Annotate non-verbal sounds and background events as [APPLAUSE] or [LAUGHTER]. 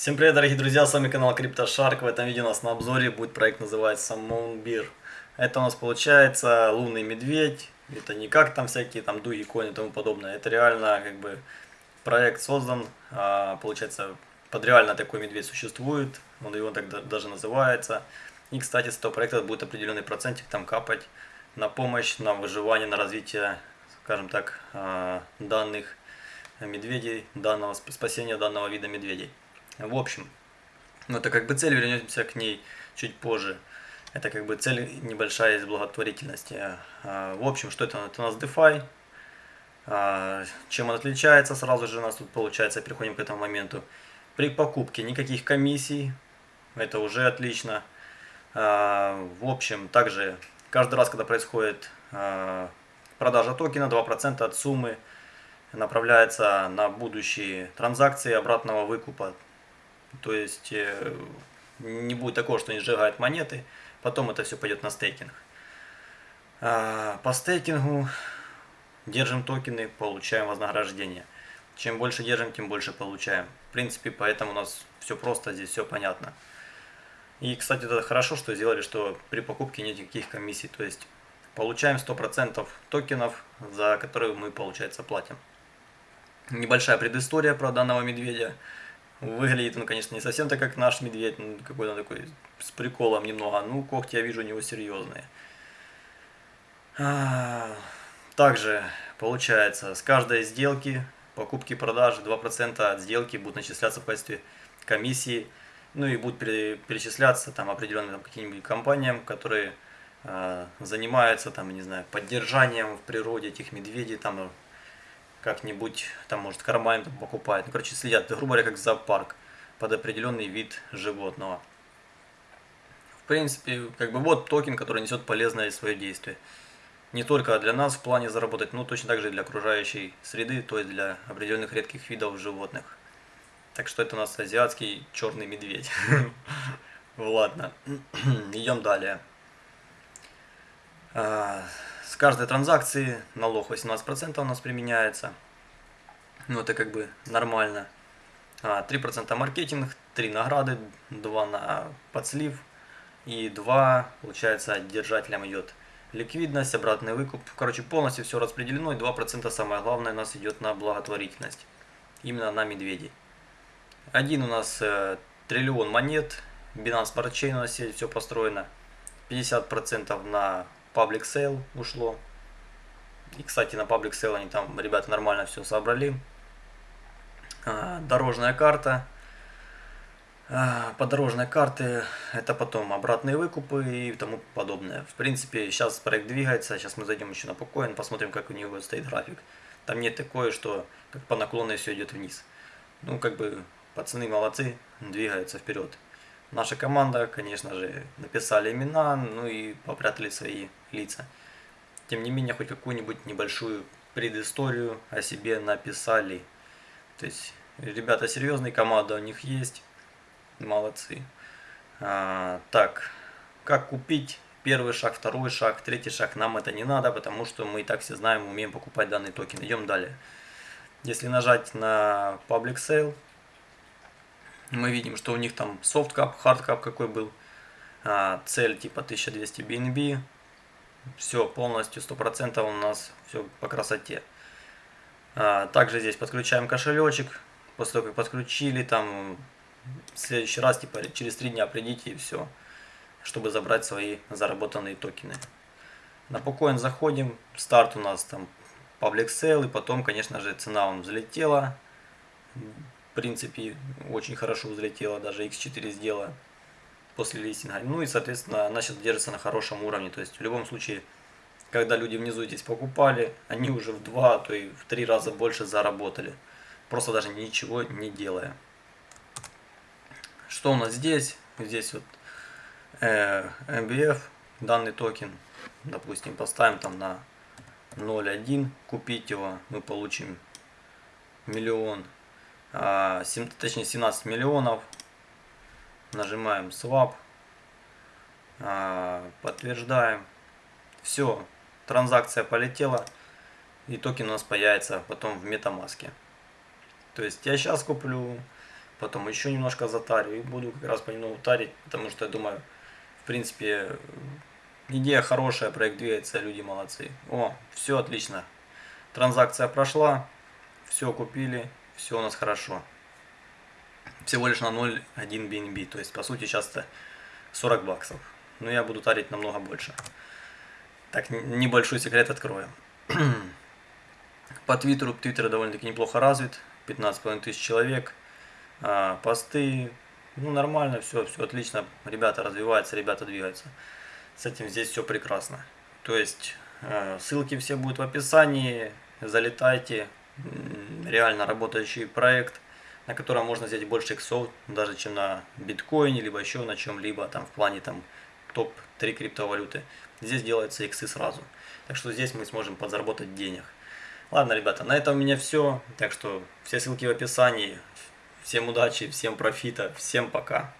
Всем привет, дорогие друзья, с вами канал CryptoShark. В этом видео у нас на обзоре будет проект, называется Moonbeer. Это у нас получается лунный медведь. Это не как там всякие там дуги, кони и тому подобное. Это реально как бы проект создан, а, получается, под реально такой медведь существует. Он его так даже называется. И, кстати, с этого проекта будет определенный процентик там капать на помощь, на выживание, на развитие, скажем так, а, данных медведей, данного спасения данного вида медведей. В общем, ну это как бы цель, вернемся к ней чуть позже. Это как бы цель небольшая из благотворительности. А, в общем, что это? Это у нас DeFi. А, чем он отличается? Сразу же у нас тут получается, переходим к этому моменту. При покупке никаких комиссий. Это уже отлично. А, в общем, также каждый раз, когда происходит продажа токена, 2% от суммы направляется на будущие транзакции обратного выкупа то есть э, не будет такого, что они сжигают монеты, потом это все пойдет на стейкинг. А, по стейкингу держим токены, получаем вознаграждение. Чем больше держим, тем больше получаем. В принципе, поэтому у нас все просто, здесь все понятно. И, кстати, это хорошо, что сделали, что при покупке нет никаких комиссий. То есть получаем 100% токенов, за которые мы, получается, платим. Небольшая предыстория про данного медведя. Выглядит он, конечно, не совсем так, как наш медведь, ну, какой-то такой с приколом немного. Ну, когти я вижу у него серьезные. А, также, получается, с каждой сделки, покупки продажи, 2% от сделки будут начисляться в качестве комиссии. Ну и будут перечисляться там определенным каким-нибудь компаниям, которые э, занимаются там, не знаю, поддержанием в природе этих медведей, там как-нибудь, там, может, карман там покупает. Ну, короче, следят, грубо говоря, как зоопарк под определенный вид животного. В принципе, как бы вот токен, который несет полезное свое действие. Не только для нас в плане заработать, но точно так же и для окружающей среды, то есть для определенных редких видов животных. Так что это у нас азиатский черный медведь. [LAUGHS] Ладно, [CLEARS THROAT] идем далее. С каждой транзакции налог 18% у нас применяется. Ну, это как бы нормально. 3% а, маркетинг, 3 награды, 2 на подслив и 2, получается, держателям идет ликвидность, обратный выкуп. Короче, полностью все распределено и 2% самое главное у нас идет на благотворительность. Именно на медведей. Один у нас э, триллион монет, Binance Smart у нас все построено. 50% на Public Sale ушло. И, кстати, на Public Sale они там, ребята, нормально все собрали. А, дорожная карта. А, по дорожной карте это потом обратные выкупы и тому подобное. В принципе, сейчас проект двигается. Сейчас мы зайдем еще на покоин, посмотрим, как у него стоит график. Там нет такое, что как по наклонной все идет вниз. Ну, как бы, пацаны молодцы, двигаются вперед. Наша команда, конечно же, написали имена, ну и попрятали свои лица. Тем не менее, хоть какую-нибудь небольшую предысторию о себе написали. То есть, ребята серьезные, команда у них есть. Молодцы. А, так, как купить? Первый шаг, второй шаг, третий шаг. Нам это не надо, потому что мы и так все знаем, умеем покупать данный токен. Идем далее. Если нажать на Public Sale, мы видим, что у них там soft cap, hard cap какой был, а, цель типа 1200 BNB, все полностью 100% у нас все по красоте. А, также здесь подключаем кошелечек, после того как подключили, там в следующий раз типа через 3 дня придите и все, чтобы забрать свои заработанные токены. На Pocoin заходим, старт у нас там public sale, и потом, конечно же, цена он взлетела в принципе, очень хорошо взлетела, даже x4 сделала после листинга. Ну и, соответственно, она сейчас держится на хорошем уровне. То есть, в любом случае, когда люди внизу здесь покупали, они уже в два, то и в три раза больше заработали. Просто даже ничего не делая. Что у нас здесь? Здесь вот э, MBF, данный токен, допустим, поставим там на 0.1, купить его, мы получим миллион а, точнее 17 миллионов. Нажимаем Swap. А, подтверждаем. Все, транзакция полетела. И токен у нас появится потом в MetaMask. То есть я сейчас куплю, потом еще немножко затарю и буду как раз понемногу тарить, потому что я думаю, в принципе, идея хорошая, проект двигается, люди молодцы. О, все отлично. Транзакция прошла, все купили, все у нас хорошо. Всего лишь на 0,1 BNB, то есть по сути сейчас-то 40 баксов. Но я буду тарить намного больше. Так, небольшой секрет открою. [CLEARS THROAT] По Твиттеру, Твиттер довольно-таки неплохо развит, 15,5 тысяч человек, а, посты, ну нормально, все, все отлично, ребята развиваются, ребята двигаются. С этим здесь все прекрасно. То есть э, ссылки все будут в описании, залетайте, реально работающий проект, на котором можно взять больше иксов, даже чем на биткоине, либо еще на чем-либо, там в плане там топ-3 криптовалюты. Здесь делаются иксы сразу. Так что здесь мы сможем подзаработать денег. Ладно, ребята, на этом у меня все. Так что все ссылки в описании. Всем удачи, всем профита, всем пока.